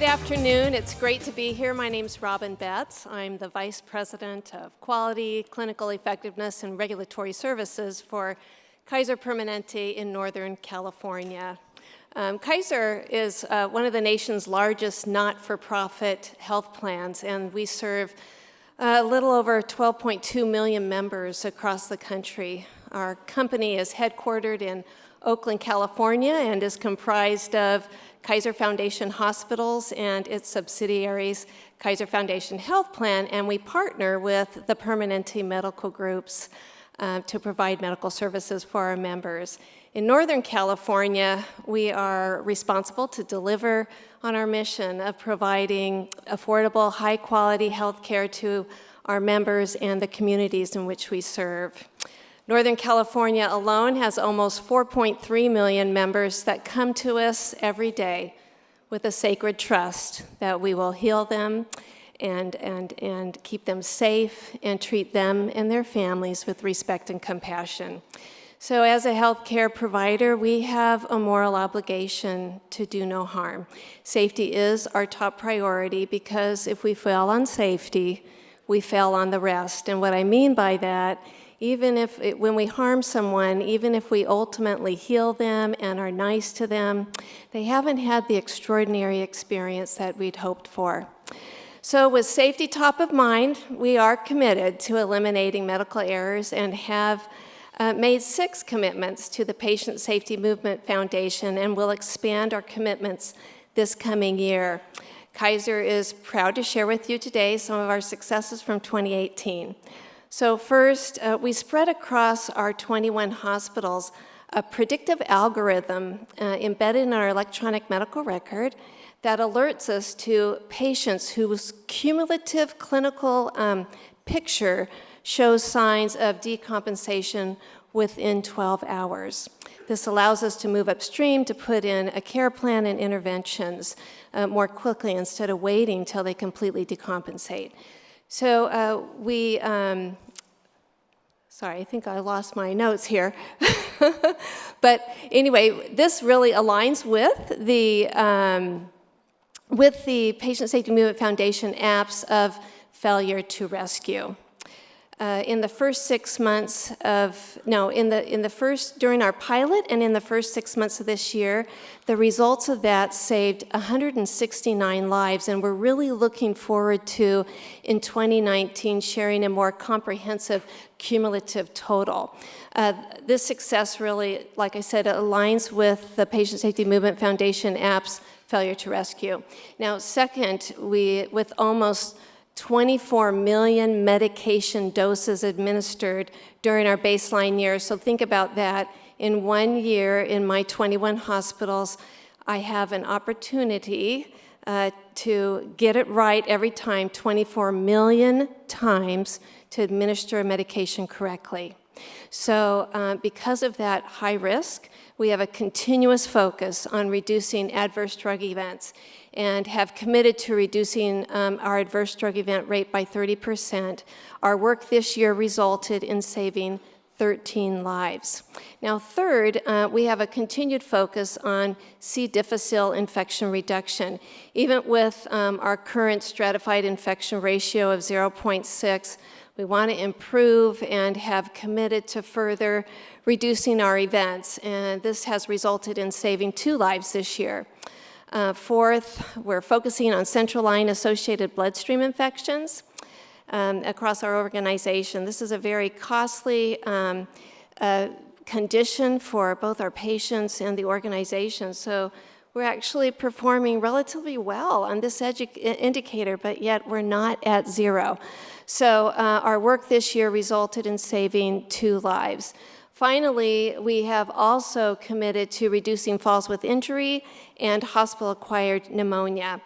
Good afternoon. It's great to be here. My name is Robin Betts. I'm the Vice President of Quality, Clinical Effectiveness, and Regulatory Services for Kaiser Permanente in Northern California. Um, Kaiser is uh, one of the nation's largest not-for-profit health plans, and we serve a little over 12.2 million members across the country. Our company is headquartered in Oakland, California, and is comprised of Kaiser Foundation Hospitals and its subsidiaries, Kaiser Foundation Health Plan, and we partner with the Permanente medical groups uh, to provide medical services for our members. In Northern California, we are responsible to deliver on our mission of providing affordable, high-quality health care to our members and the communities in which we serve. Northern California alone has almost 4.3 million members that come to us every day with a sacred trust that we will heal them and, and, and keep them safe and treat them and their families with respect and compassion. So as a healthcare provider, we have a moral obligation to do no harm. Safety is our top priority because if we fail on safety, we fail on the rest. And what I mean by that, even if it, when we harm someone, even if we ultimately heal them and are nice to them, they haven't had the extraordinary experience that we'd hoped for. So with safety top of mind, we are committed to eliminating medical errors and have uh, made six commitments to the Patient Safety Movement Foundation and will expand our commitments this coming year. Kaiser is proud to share with you today some of our successes from 2018. So first, uh, we spread across our 21 hospitals a predictive algorithm uh, embedded in our electronic medical record that alerts us to patients whose cumulative clinical um, picture shows signs of decompensation within 12 hours. This allows us to move upstream to put in a care plan and interventions uh, more quickly instead of waiting till they completely decompensate. So uh, we, um, sorry, I think I lost my notes here. but anyway, this really aligns with the, um, with the Patient Safety Movement Foundation apps of failure to rescue uh, in the first six months of, no, in the, in the first, during our pilot and in the first six months of this year, the results of that saved 169 lives, and we're really looking forward to, in 2019, sharing a more comprehensive cumulative total. Uh, this success really, like I said, aligns with the Patient Safety Movement Foundation app's failure to rescue. Now, second, we, with almost 24 million medication doses administered during our baseline year. So think about that. In one year in my 21 hospitals, I have an opportunity uh, to get it right every time 24 million times to administer a medication correctly. So uh, because of that high risk, we have a continuous focus on reducing adverse drug events and have committed to reducing um, our adverse drug event rate by 30%. Our work this year resulted in saving 13 lives. Now third, uh, we have a continued focus on C. difficile infection reduction. Even with um, our current stratified infection ratio of 0.6, we want to improve and have committed to further reducing our events, and this has resulted in saving two lives this year. Uh, fourth, we're focusing on central line associated bloodstream infections um, across our organization. This is a very costly um, uh, condition for both our patients and the organization. So we're actually performing relatively well on this indicator, but yet we're not at zero. So uh, our work this year resulted in saving two lives. Finally, we have also committed to reducing falls with injury and hospital-acquired pneumonia.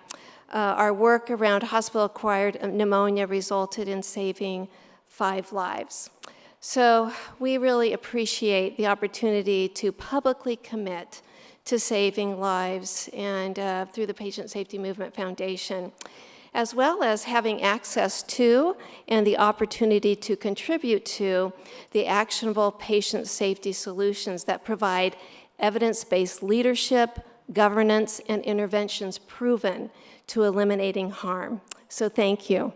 Uh, our work around hospital-acquired pneumonia resulted in saving five lives. So we really appreciate the opportunity to publicly commit to saving lives and uh, through the Patient Safety Movement Foundation as well as having access to and the opportunity to contribute to the actionable patient safety solutions that provide evidence-based leadership, governance, and interventions proven to eliminating harm. So thank you.